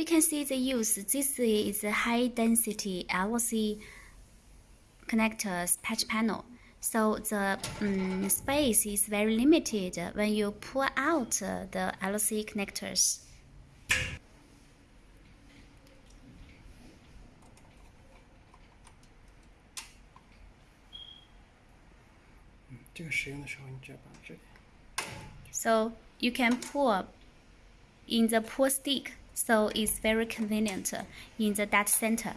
we can see the use. This is a high density LC connectors patch panel. So the um, space is very limited when you pull out the LC connectors. So you can pull in the pull stick so it's very convenient in the data center.